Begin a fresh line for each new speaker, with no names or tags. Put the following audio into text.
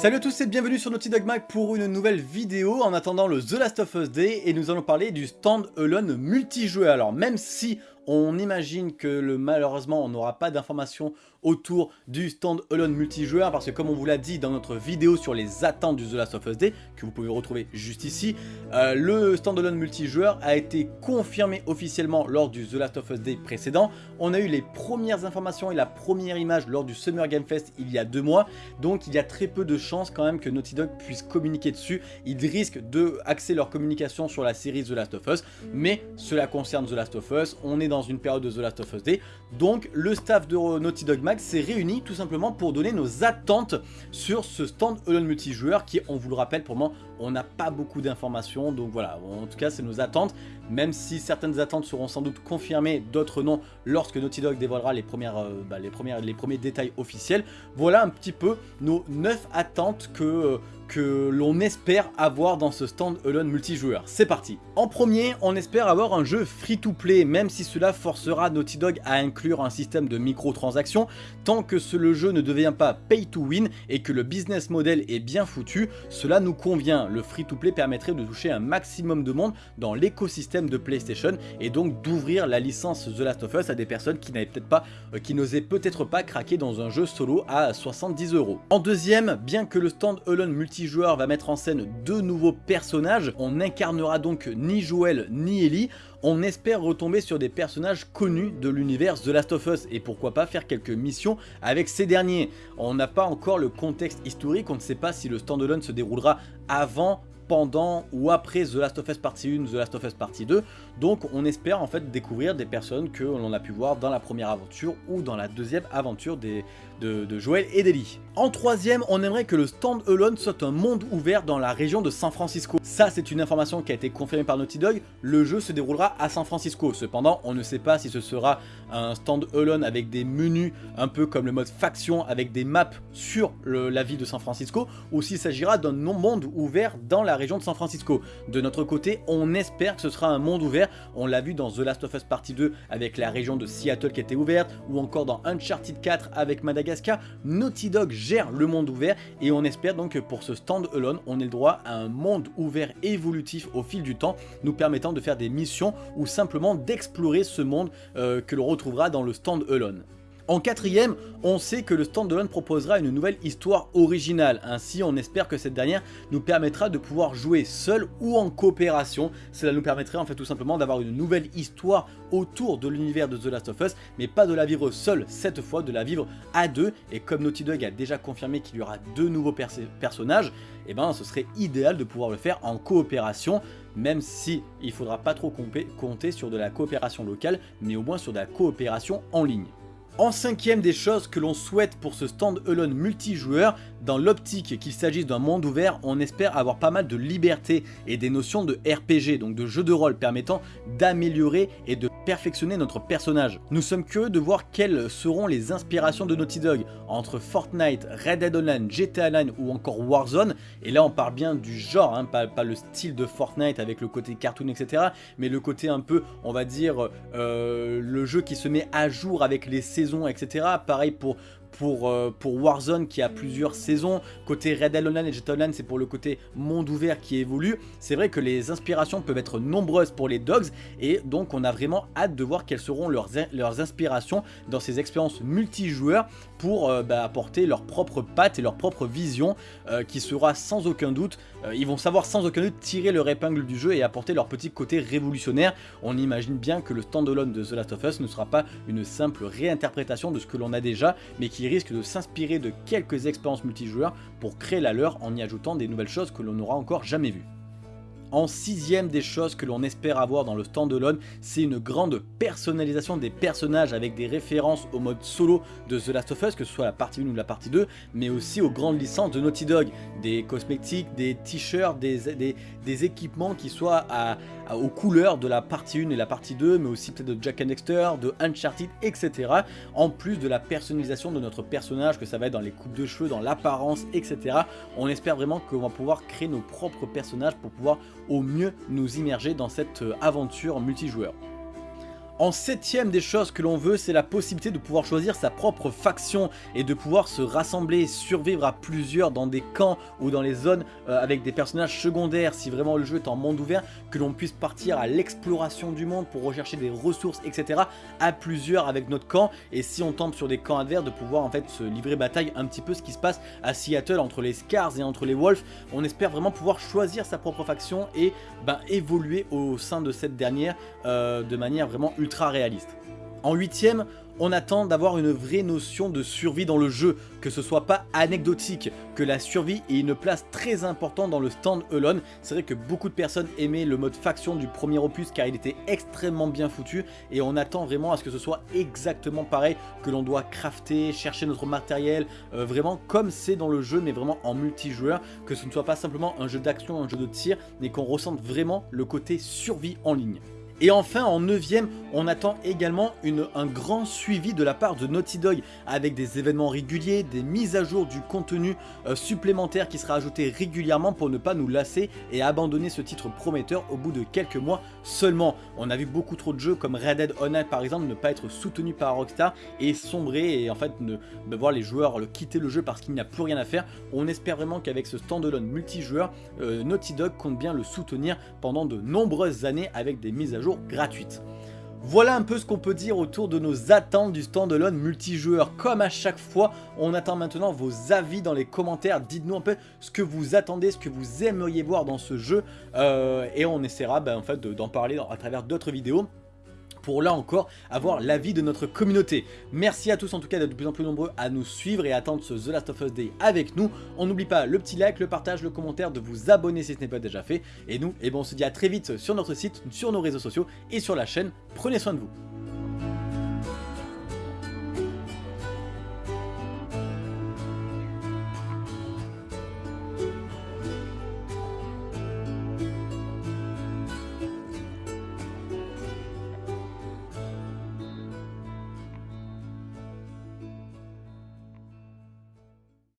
Salut à tous et bienvenue sur Naughty Dog Mag pour une nouvelle vidéo en attendant le The Last of Us Day et nous allons parler du stand-alone multijoueur. Alors même si on imagine que malheureusement on n'aura pas d'informations autour du stand-alone multijoueur parce que comme on vous l'a dit dans notre vidéo sur les attentes du The Last of Us Day, que vous pouvez retrouver juste ici, euh, le stand-alone multijoueur a été confirmé officiellement lors du The Last of Us Day précédent. On a eu les premières informations et la première image lors du Summer Game Fest il y a deux mois, donc il y a très peu de chances quand même que Naughty Dog puisse communiquer dessus. Ils risquent de axer leur communication sur la série The Last of Us, mais cela concerne The Last of Us, dans une période de The Last of Us Day, donc le staff de Naughty Dog s'est réuni tout simplement pour donner nos attentes sur ce stand-alone multijoueur qui, on vous le rappelle, pour moi, on n'a pas beaucoup d'informations, donc voilà, en tout cas c'est nos attentes, même si certaines attentes seront sans doute confirmées, d'autres non, lorsque Naughty Dog dévoilera les, premières, euh, bah, les, les premiers détails officiels. Voilà un petit peu nos 9 attentes que, euh, que l'on espère avoir dans ce stand-alone multijoueur. C'est parti En premier, on espère avoir un jeu free-to-play, même si cela forcera Naughty Dog à inclure un système de microtransactions, tant que le jeu ne devient pas pay-to-win et que le business model est bien foutu, cela nous convient le free-to-play permettrait de toucher un maximum de monde dans l'écosystème de PlayStation et donc d'ouvrir la licence The Last of Us à des personnes qui n'avaient peut-être pas, euh, qui n'osaient peut-être pas craquer dans un jeu solo à 70 euros. En deuxième, bien que le stand-alone multijoueur va mettre en scène deux nouveaux personnages, on n'incarnera donc ni Joel ni Ellie, on espère retomber sur des personnages connus de l'univers The Last of Us et pourquoi pas faire quelques missions avec ces derniers. On n'a pas encore le contexte historique, on ne sait pas si le standalone se déroulera avant pendant ou après The Last of Us Partie 1, The Last of Us Partie 2. Donc on espère en fait découvrir des personnes que l'on a pu voir dans la première aventure ou dans la deuxième aventure des, de, de et d'Ellie. En troisième, on aimerait que le stand-alone soit un monde ouvert dans la région de San Francisco. Ça c'est une information qui a été confirmée par Naughty Dog, le jeu se déroulera à San Francisco. Cependant, on ne sait pas si ce sera un stand-alone avec des menus un peu comme le mode faction avec des maps sur la ville de San Francisco ou s'il s'agira d'un monde ouvert dans la région de San Francisco. De notre côté, on espère que ce sera un monde ouvert. On l'a vu dans The Last of Us Partie 2 avec la région de Seattle qui était ouverte, ou encore dans Uncharted 4 avec Madagascar. Naughty Dog gère le monde ouvert et on espère donc que pour ce stand-alone, on ait le droit à un monde ouvert évolutif au fil du temps, nous permettant de faire des missions ou simplement d'explorer ce monde euh, que l'on retrouvera dans le stand-alone. En quatrième, on sait que le standalone proposera une nouvelle histoire originale, ainsi on espère que cette dernière nous permettra de pouvoir jouer seul ou en coopération. Cela nous permettrait en fait tout simplement d'avoir une nouvelle histoire autour de l'univers de The Last of Us, mais pas de la vivre seule cette fois, de la vivre à deux. Et comme Naughty Dog a déjà confirmé qu'il y aura deux nouveaux personnages, eh ben ce serait idéal de pouvoir le faire en coopération, même si il faudra pas trop compter sur de la coopération locale, mais au moins sur de la coopération en ligne. En cinquième des choses que l'on souhaite pour ce stand-alone multijoueur, dans l'optique qu'il s'agisse d'un monde ouvert, on espère avoir pas mal de liberté et des notions de RPG, donc de jeu de rôle permettant d'améliorer et de perfectionner notre personnage. Nous sommes curieux de voir quelles seront les inspirations de Naughty Dog entre Fortnite, Red Dead Online, GTA Online ou encore Warzone. Et là on parle bien du genre, hein, pas, le style de Fortnite avec le côté cartoon etc. Mais le côté un peu, on va dire, euh, le jeu qui se met à jour avec les saisons etc. Pareil pour, pour, euh, pour Warzone qui a plusieurs saisons. Côté Red Dead Online et GTA Online, c'est pour le côté monde ouvert qui évolue. C'est vrai que les inspirations peuvent être nombreuses pour les Dogs et donc on a vraiment hâte de voir quelles seront leurs, leurs inspirations dans ces expériences multijoueurs pour euh, bah, apporter leur propre patte et leur propre vision euh, qui sera sans aucun doute, ils vont savoir sans aucun doute tirer leur épingle du jeu et apporter leur petit côté révolutionnaire. On imagine bien que le standalone de The Last of Us ne sera pas une simple réinterprétation de ce que l'on a déjà, mais qui risque de s'inspirer de quelques expériences multijoueurs pour créer la leur en y ajoutant des nouvelles choses que l'on n'aura encore jamais vues. En sixième des choses que l'on espère avoir dans le standalone, c'est une grande personnalisation des personnages avec des références au mode solo de The Last of Us, que ce soit la partie 1 ou la partie 2, mais aussi aux grandes licences de Naughty Dog, des cosmétiques, des t-shirts, des, des, équipements qui soient aux couleurs de la partie 1 et la partie 2, mais aussi peut-être de Jack and Dexter, de Uncharted, etc. En plus de la personnalisation de notre personnage, que ça va être dans les coupes de cheveux, dans l'apparence, etc. On espère vraiment qu'on va pouvoir créer nos propres personnages pour pouvoir au mieux nous immerger dans cette euh, aventure multijoueur. En septième des choses que l'on veut, c'est la possibilité de pouvoir choisir sa propre faction et de pouvoir se rassembler, survivre à plusieurs dans des camps ou dans les zones euh, avec des personnages secondaires si vraiment le jeu est en monde ouvert, que l'on puisse partir à l'exploration du monde pour rechercher des ressources, etc. à plusieurs avec notre camp et si on tombe sur des camps adverses de pouvoir en fait se livrer bataille un petit peu ce qui se passe à Seattle entre les Scars et entre les Wolves. On espère vraiment pouvoir choisir sa propre faction et ben, évoluer au sein de cette dernière euh, de manière vraiment ultra En huitième, on attend d'avoir une vraie notion de survie dans le jeu, que ce soit pas anecdotique, que la survie ait une place très importante dans le stand alone. C'est vrai que beaucoup de personnes aimaient le mode faction du premier opus car il était extrêmement bien foutu et on attend vraiment à ce que ce soit exactement pareil, que l'on doit crafter, chercher notre matériel, euh, vraiment comme c'est dans le jeu mais vraiment en multijoueur, que ce ne soit pas simplement un jeu d'action, un jeu de tir, mais qu'on ressente vraiment le côté survie en ligne. Et enfin, en 9ème, on attend également un grand suivi de la part de Naughty Dog avec des événements réguliers, des mises à jour du contenu euh, supplémentaire qui sera ajouté régulièrement pour ne pas nous lasser et abandonner ce titre prometteur au bout de quelques mois seulement. On a vu beaucoup trop de jeux comme Red Dead Online par exemple ne pas être soutenu par Rockstar et sombrer et en fait ne, voir les joueurs le quitter le jeu parce qu'il n'y a plus rien à faire. On espère vraiment qu'avec ce standalone multijoueur, euh, Naughty Dog compte bien le soutenir pendant de nombreuses années avec des mises à jour gratuite. Voilà un peu ce qu'on peut dire autour de nos attentes du standalone multijoueur. Comme à chaque fois, on attend maintenant vos avis dans les commentaires. Dites-nous un peu ce que vous attendez, ce que vous aimeriez voir dans ce jeu. Euh, et on essaiera ben, en fait, d'en parler à travers d'autres vidéos pour là encore avoir l'avis de notre communauté. Merci à tous en tout cas d'être de plus en plus nombreux à nous suivre et à attendre ce The Last of Us Day avec nous. On n'oublie pas le petit like, le partage, le commentaire, de vous abonner si ce n'est pas déjà fait. Et nous, eh ben, on se dit à très vite sur notre site, sur nos réseaux sociaux et sur la chaîne. Prenez soin de vous.